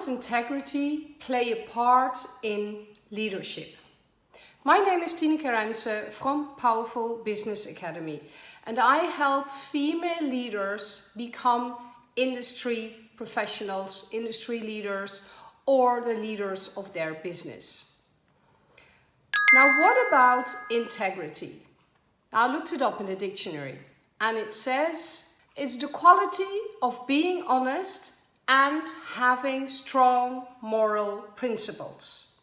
does integrity play a part in leadership? My name is Tineke Rense from Powerful Business Academy and I help female leaders become industry professionals, industry leaders or the leaders of their business. Now what about integrity? I looked it up in the dictionary and it says it's the quality of being honest and having strong moral principles.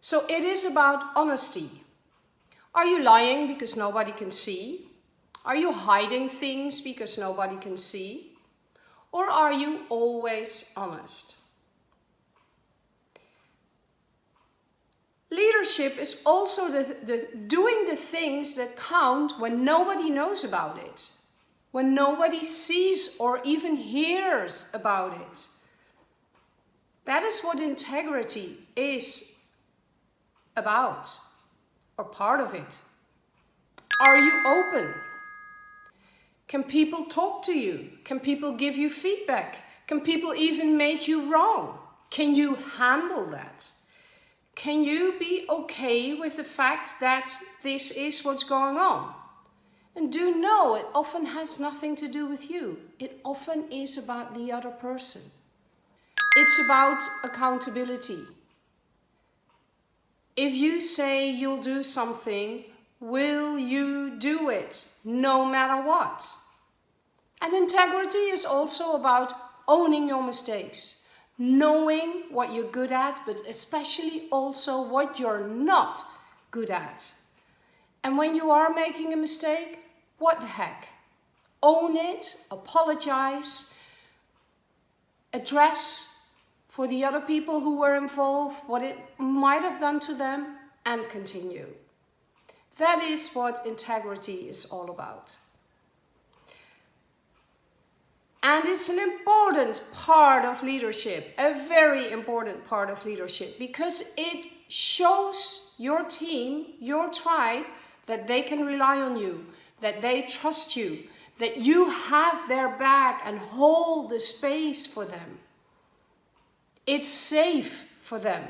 So it is about honesty. Are you lying because nobody can see? Are you hiding things because nobody can see? Or are you always honest? Leadership is also the, the, doing the things that count when nobody knows about it when nobody sees or even hears about it. That is what integrity is about, or part of it. Are you open? Can people talk to you? Can people give you feedback? Can people even make you wrong? Can you handle that? Can you be okay with the fact that this is what's going on? And do know it often has nothing to do with you. It often is about the other person. It's about accountability. If you say you'll do something, will you do it no matter what? And integrity is also about owning your mistakes, knowing what you're good at, but especially also what you're not good at. And when you are making a mistake, what the heck? Own it, apologize, address for the other people who were involved, what it might have done to them, and continue. That is what integrity is all about. And it's an important part of leadership, a very important part of leadership, because it shows your team, your tribe, that they can rely on you, that they trust you, that you have their back and hold the space for them. It's safe for them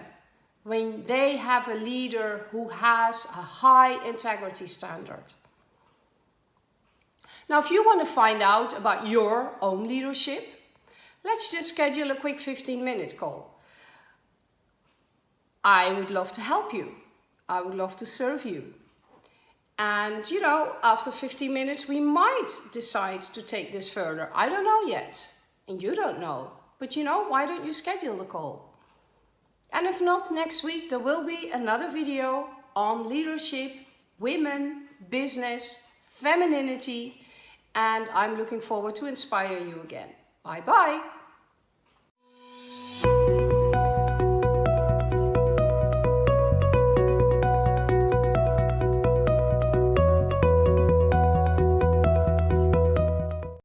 when they have a leader who has a high integrity standard. Now, if you want to find out about your own leadership, let's just schedule a quick 15 minute call. I would love to help you. I would love to serve you. And, you know, after 15 minutes, we might decide to take this further. I don't know yet. And you don't know. But, you know, why don't you schedule the call? And if not, next week there will be another video on leadership, women, business, femininity. And I'm looking forward to inspire you again. Bye bye.